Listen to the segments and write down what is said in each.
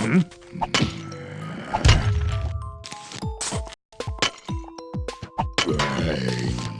음? 에이.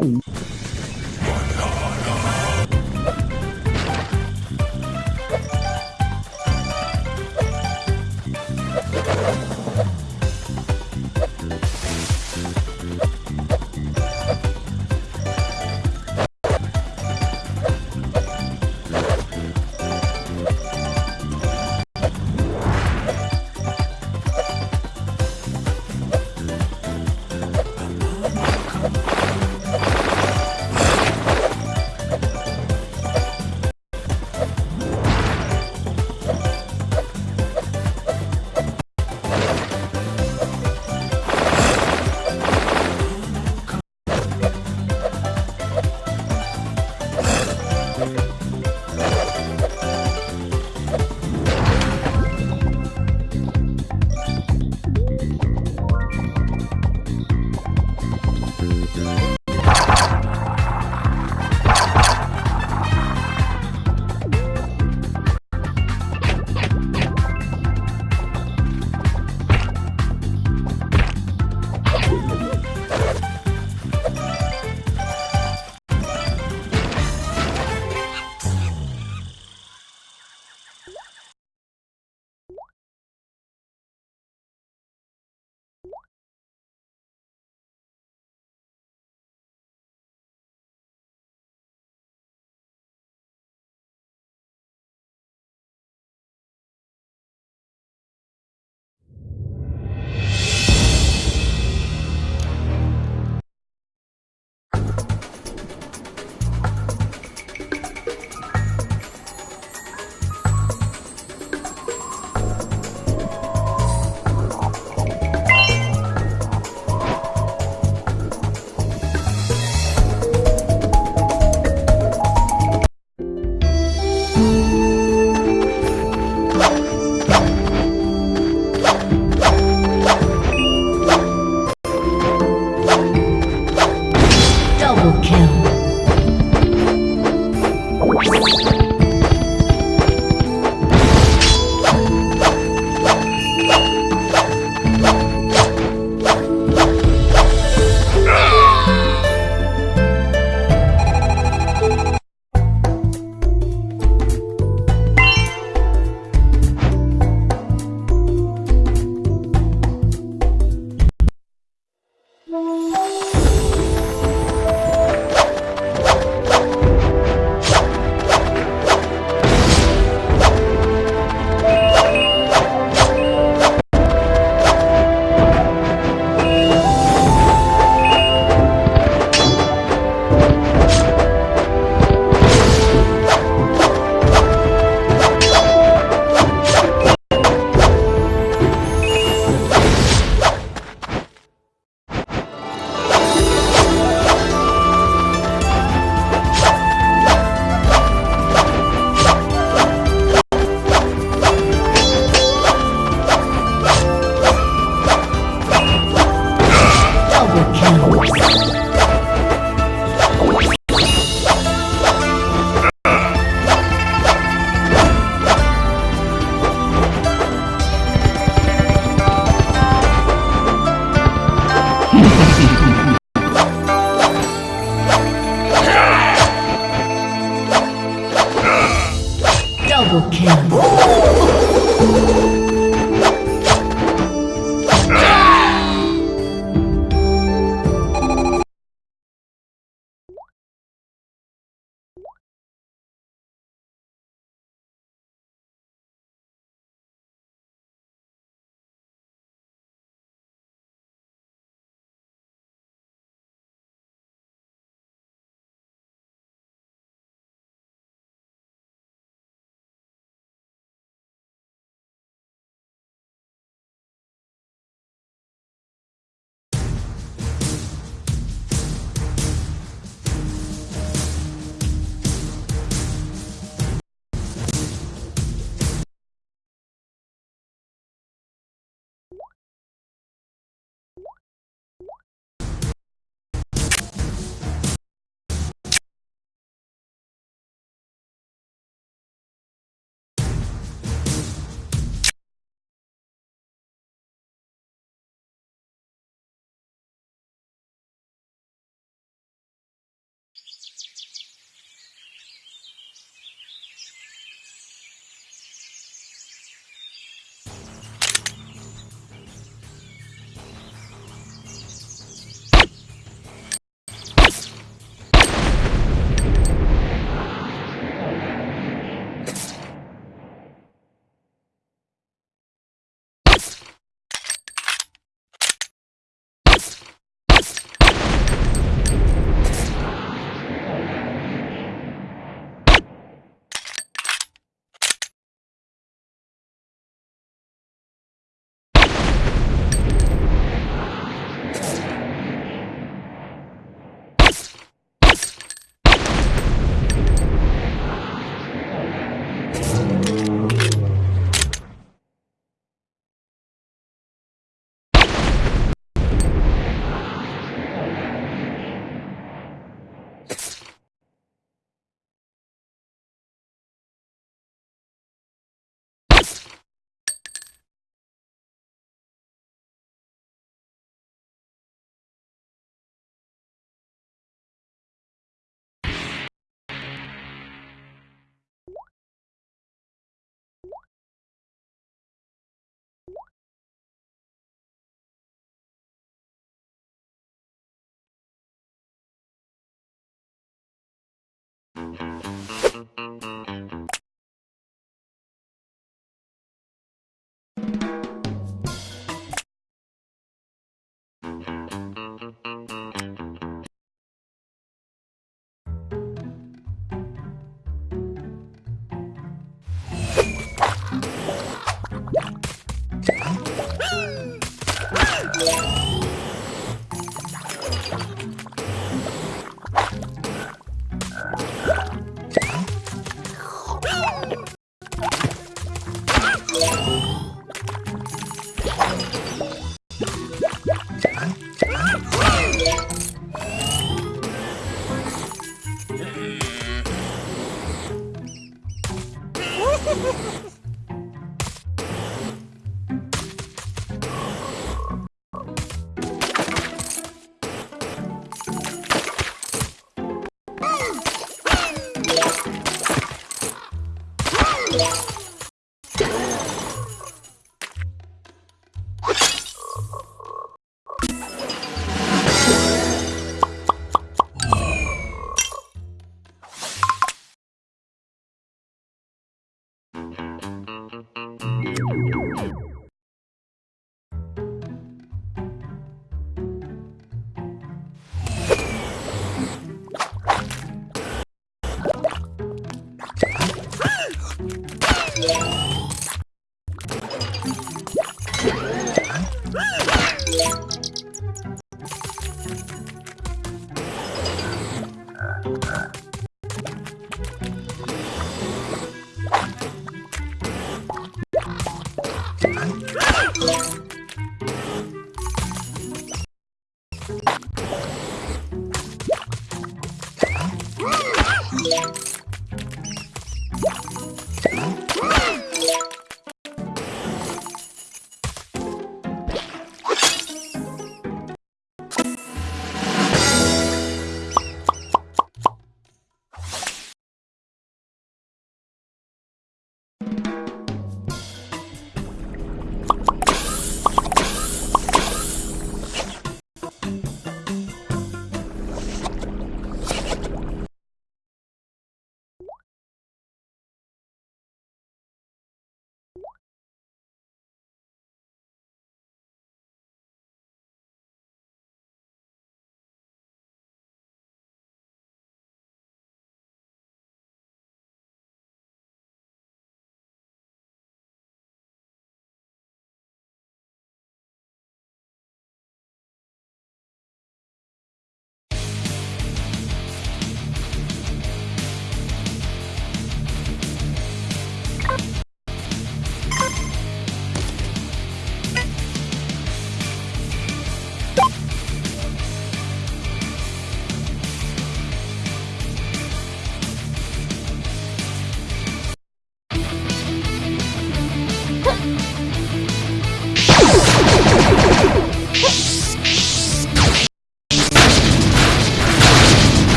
cu. Bye. Música